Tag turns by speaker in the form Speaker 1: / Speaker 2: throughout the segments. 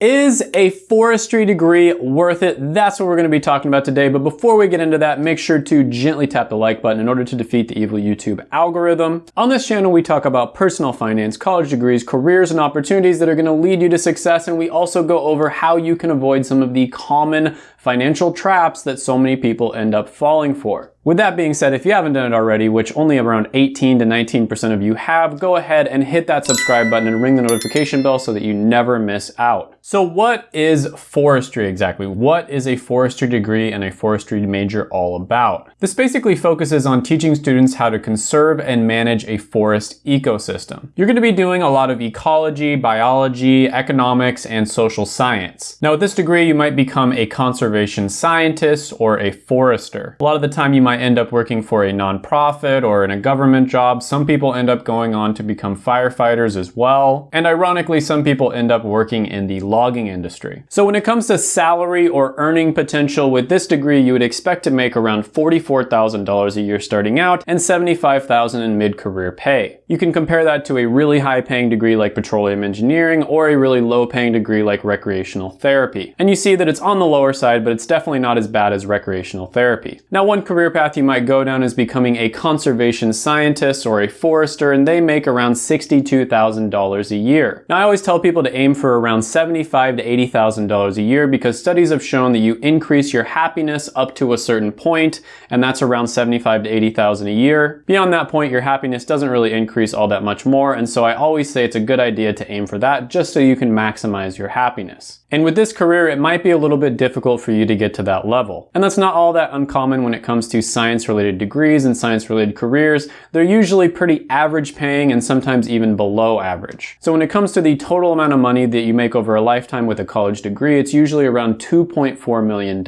Speaker 1: Is a forestry degree worth it? That's what we're going to be talking about today. But before we get into that, make sure to gently tap the like button in order to defeat the evil YouTube algorithm. On this channel, we talk about personal finance, college degrees, careers, and opportunities that are going to lead you to success. And we also go over how you can avoid some of the common financial traps that so many people end up falling for. With that being said, if you haven't done it already, which only around 18 to 19% of you have, go ahead and hit that subscribe button and ring the notification bell so that you never miss out. So what is forestry exactly? What is a forestry degree and a forestry major all about? This basically focuses on teaching students how to conserve and manage a forest ecosystem. You're going to be doing a lot of ecology, biology, economics, and social science. Now with this degree, you might become a conservation scientist or a forester. A lot of the time you might end up working for a nonprofit or in a government job. Some people end up going on to become firefighters as well. And ironically, some people end up working in the logging industry. So when it comes to salary or earning potential with this degree, you would expect to make around $44,000 a year starting out and $75,000 in mid-career pay. You can compare that to a really high paying degree like petroleum engineering or a really low paying degree like recreational therapy. And you see that it's on the lower side, but it's definitely not as bad as recreational therapy. Now one career path you might go down is becoming a conservation scientist or a forester and they make around $62,000 a year. Now I always tell people to aim for around 75,000 to $80,000 a year because studies have shown that you increase your happiness up to a certain point and that's around 75,000 to 80,000 a year. Beyond that point your happiness doesn't really increase all that much more and so I always say it's a good idea to aim for that just so you can maximize your happiness. And with this career, it might be a little bit difficult for you to get to that level. And that's not all that uncommon when it comes to science-related degrees and science-related careers. They're usually pretty average paying and sometimes even below average. So when it comes to the total amount of money that you make over a lifetime with a college degree, it's usually around $2.4 million.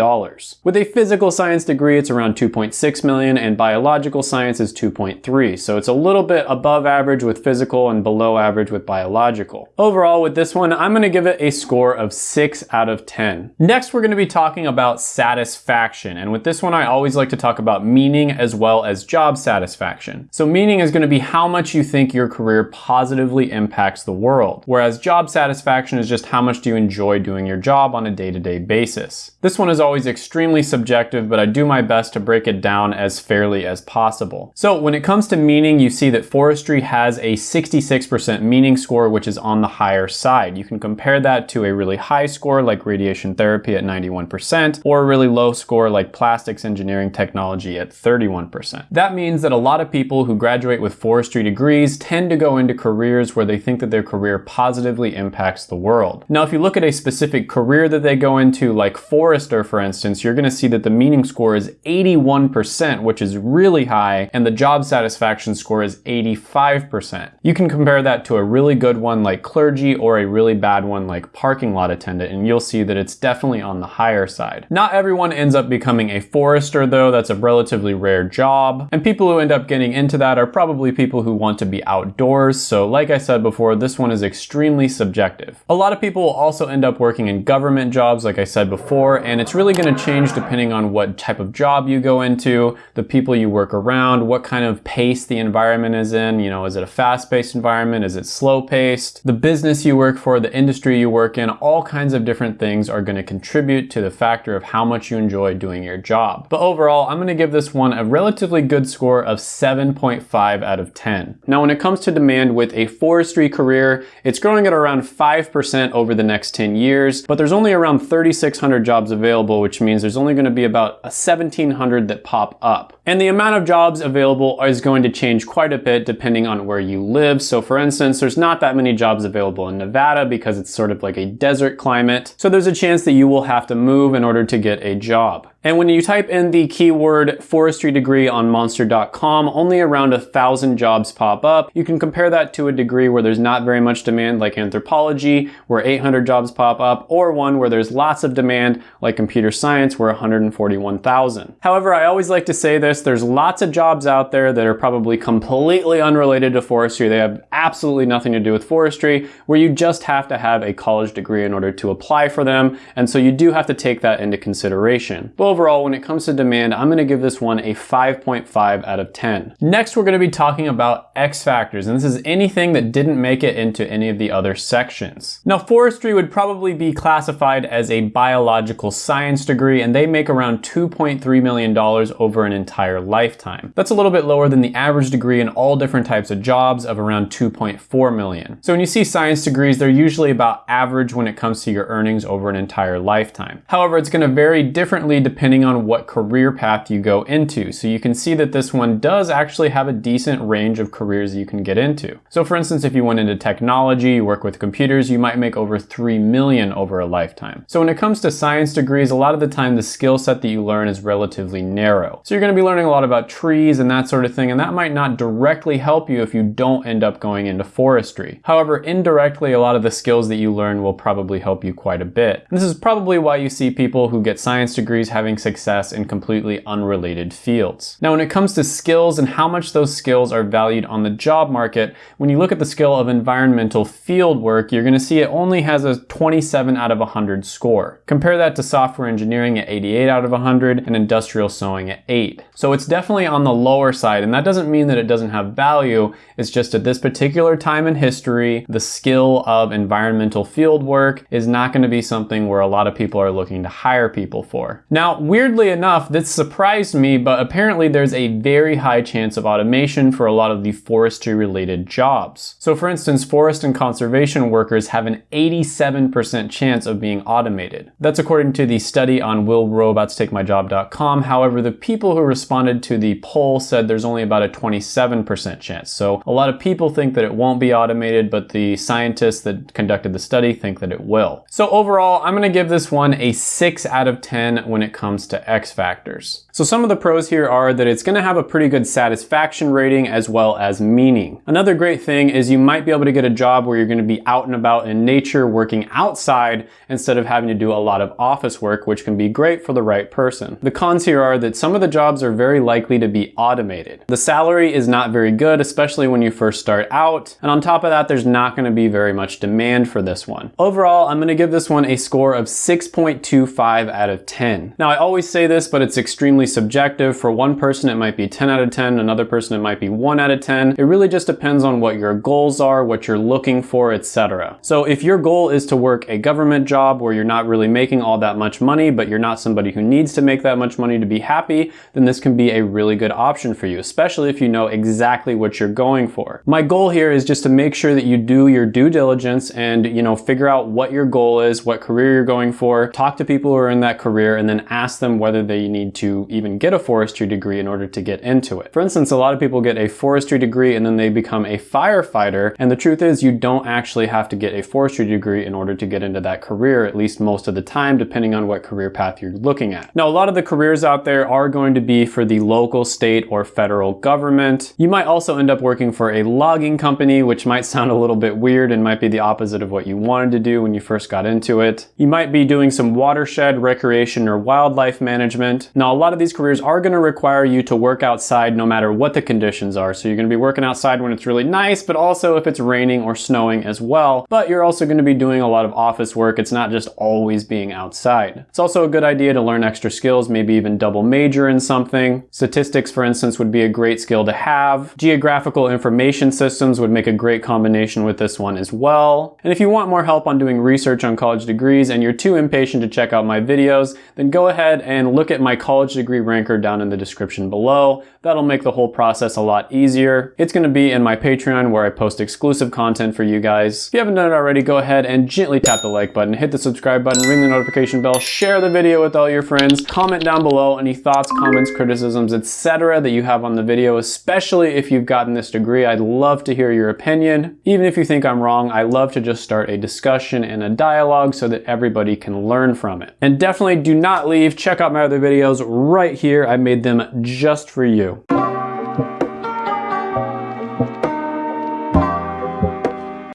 Speaker 1: With a physical science degree, it's around 2.6 million and biological science is 2.3. So it's a little bit above average with physical and below average with biological. Overall, with this one, I'm gonna give it a score of 6 out of 10. Next, we're gonna be talking about satisfaction. And with this one, I always like to talk about meaning as well as job satisfaction. So meaning is gonna be how much you think your career positively impacts the world. Whereas job satisfaction is just how much do you enjoy doing your job on a day-to-day -day basis. This one is always extremely subjective, but I do my best to break it down as fairly as possible. So when it comes to meaning, you see that forestry has a 66% meaning score, which is on the higher side. You can compare that to a really high score like radiation therapy at 91%, or a really low score like plastics engineering technology at 31%. That means that a lot of people who graduate with forestry degrees tend to go into careers where they think that their career positively impacts the world. Now, if you look at a specific career that they go into, like forester, for instance, you're gonna see that the meaning score is 81%, which is really high, and the job satisfaction score is 85%. You can compare that to a really good one like clergy or a really bad one like parking lot attendant and you'll see that it's definitely on the higher side. Not everyone ends up becoming a forester though, that's a relatively rare job. And people who end up getting into that are probably people who want to be outdoors. So like I said before, this one is extremely subjective. A lot of people will also end up working in government jobs, like I said before, and it's really gonna change depending on what type of job you go into, the people you work around, what kind of pace the environment is in. You know, is it a fast-paced environment? Is it slow-paced? The business you work for, the industry you work in, all kinds kinds of different things are going to contribute to the factor of how much you enjoy doing your job. But overall, I'm going to give this one a relatively good score of 7.5 out of 10. Now, when it comes to demand with a forestry career, it's growing at around 5% over the next 10 years, but there's only around 3,600 jobs available, which means there's only going to be about 1,700 that pop up. And the amount of jobs available is going to change quite a bit depending on where you live. So for instance, there's not that many jobs available in Nevada because it's sort of like a desert climate, so there's a chance that you will have to move in order to get a job. And when you type in the keyword forestry degree on monster.com, only around a thousand jobs pop up. You can compare that to a degree where there's not very much demand like anthropology, where 800 jobs pop up, or one where there's lots of demand like computer science, where 141,000. However, I always like to say this, there's lots of jobs out there that are probably completely unrelated to forestry. They have absolutely nothing to do with forestry, where you just have to have a college degree in order to apply for them. And so you do have to take that into consideration. But overall, when it comes to demand, I'm gonna give this one a 5.5 out of 10. Next, we're gonna be talking about X factors, and this is anything that didn't make it into any of the other sections. Now, forestry would probably be classified as a biological science degree, and they make around $2.3 million over an entire lifetime. That's a little bit lower than the average degree in all different types of jobs of around 2.4 million. So when you see science degrees, they're usually about average when it comes to your earnings over an entire lifetime. However, it's gonna vary differently depending on what career path you go into. So you can see that this one does actually have a decent range of careers you can get into. So for instance, if you went into technology, you work with computers, you might make over 3 million over a lifetime. So when it comes to science degrees, a lot of the time the skill set that you learn is relatively narrow. So you're gonna be learning a lot about trees and that sort of thing, and that might not directly help you if you don't end up going into forestry. However, indirectly, a lot of the skills that you learn will probably help you quite a bit. And this is probably why you see people who get science degrees having success in completely unrelated fields. Now, when it comes to skills and how much those skills are valued on the job market, when you look at the skill of environmental field work, you're gonna see it only has a 27 out of 100 score. Compare that to software engineering at 88 out of 100 and industrial sewing at 8. So it's definitely on the lower side, and that doesn't mean that it doesn't have value. It's just at this particular time in history, the skill of environmental field work is not gonna be something where a lot of people are looking to hire people for. Now, weirdly enough, this surprised me, but apparently there's a very high chance of automation for a lot of the forestry related jobs. So for instance, forest and conservation workers have an 87% chance of being automated. That's according to the study on willrobotstakemyjob.com. However, the people who responded to the poll said there's only about a 27% chance. So a lot of people think that it won't be automated, but the scientists that conducted the study think that it will. So overall, I'm gonna give this one a six out of 10 when it comes to X factors. So some of the pros here are that it's gonna have a pretty good satisfaction rating as well as meaning. Another great thing is you might be able to get a job where you're gonna be out and about in nature working outside instead of having to do a lot of office work, which can be great for the right person. The cons here are that some of the jobs are very likely to be automated. The salary is not very good, especially when you first start out. And on top of that, there's not gonna be very much demand for this one. Overall, I'm gonna give this one a score of 6.25 out of 10. Now, I always say this, but it's extremely subjective. For one person, it might be 10 out of 10. Another person, it might be 1 out of 10. It really just depends on what your goals are, what you're looking for, etc. So if your goal is to work a government job where you're not really making all that much money, but you're not somebody who needs to make that much money to be happy, then this can be a really good option for you, especially if you know exactly what you're going for. My goal here is just to make sure that you do your due diligence and, you know, figure out what your goal is, what career you're going for, talk to people who are in that career, and then ask them whether they need to even get a forestry degree in order to get into it. For instance, a lot of people get a forestry degree and then they become a firefighter, and the truth is you don't actually have to get a forestry degree in order to get into that career, at least most of the time, depending on what career path you're looking at. Now, a lot of the careers out there are going to be for the local, state, or federal government. You might also end up working for a logging company, which might sound a little bit weird and might be the opposite of what you wanted to do when you first got into it. You might be doing some watershed, recreation, or wildlife management. Now, a lot of these careers are gonna require you to work outside no matter what the conditions are. So you're gonna be working outside when it's really nice, but also if it's raining or snowing as well. But you're also gonna be doing a lot of office work. It's not just always being outside. It's also a good idea to learn extra skills, maybe even double major in something. Statistics, for instance, would be a great skill to have. Geographical information systems would make a great combination with this one as well. And if you want more help on doing research on college degrees and you're too impatient to check out my videos, then go ahead and look at my college degree ranker down in the description below. That'll make the whole process a lot easier. It's gonna be in my Patreon where I post exclusive content for you guys. If you haven't done it already, go ahead and gently tap the like button, hit the subscribe button, ring the notification bell, share the video with all your friends, comment down below any thoughts, comments, criticisms, etc. that you have on the video, especially if you've gotten this degree. I'd love to hear your opinion. Even if you think I'm wrong, I love to just start a discussion and a dialogue so that everybody can learn from it. And definitely do not leave. Check out my other videos right here. I made them just for you.